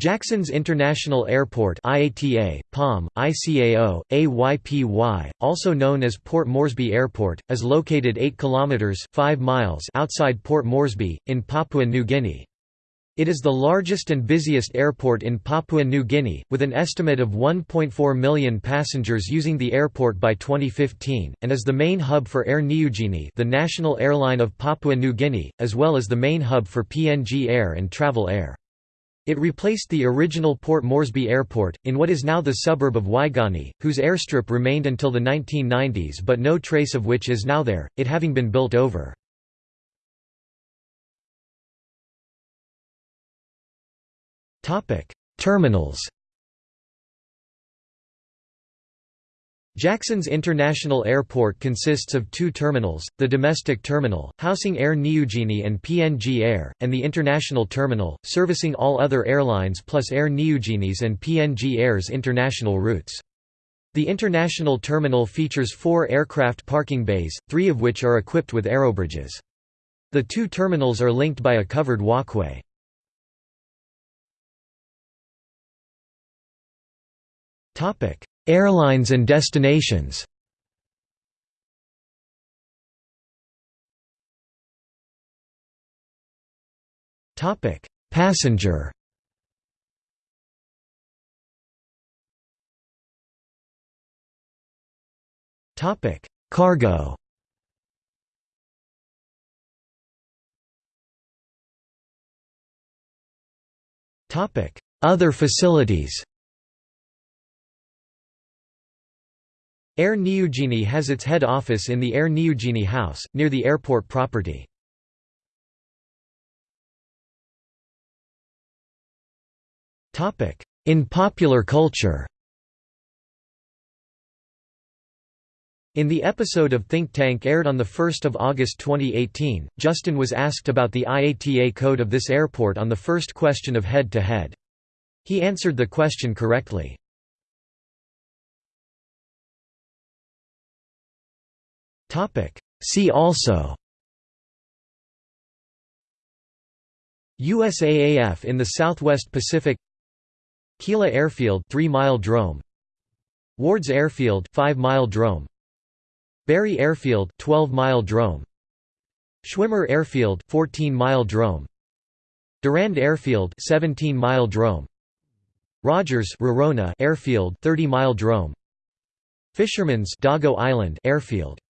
Jackson's International Airport IATA, POM, ICAO, AYPY, also known as Port Moresby Airport, is located 8 kilometers 5 miles outside Port Moresby in Papua New Guinea. It is the largest and busiest airport in Papua New Guinea, with an estimate of 1.4 million passengers using the airport by 2015, and is the main hub for Air Niugini the national airline of Papua New Guinea, as well as the main hub for PNG Air and Travel Air. It replaced the original Port Moresby Airport, in what is now the suburb of Waigani, whose airstrip remained until the 1990s but no trace of which is now there, it having been built over. Terminals Jackson's International Airport consists of two terminals, the domestic terminal, housing Air Niugini and PNG Air, and the international terminal, servicing all other airlines plus Air Niugini's and PNG Air's international routes. The international terminal features four aircraft parking bays, three of which are equipped with aerobridges. The two terminals are linked by a covered walkway. Airlines and destinations. Passenger. Cargo. Topic: Other facilities Air Niugini has its head office in the Air Niugini House, near the airport property. In popular culture In the episode of Think Tank aired on 1 August 2018, Justin was asked about the IATA code of this airport on the first question of Head to Head. He answered the question correctly. Topic. See also. USAAF in the Southwest Pacific. Kila Airfield 3-mile drome. Wards Airfield 5-mile drome. Berry Airfield 12-mile drome. Schwimmer Airfield 14-mile drome. Durand Airfield 17-mile drome. Rogers Airfield 30-mile drome. Fisherman's Dago Island Airfield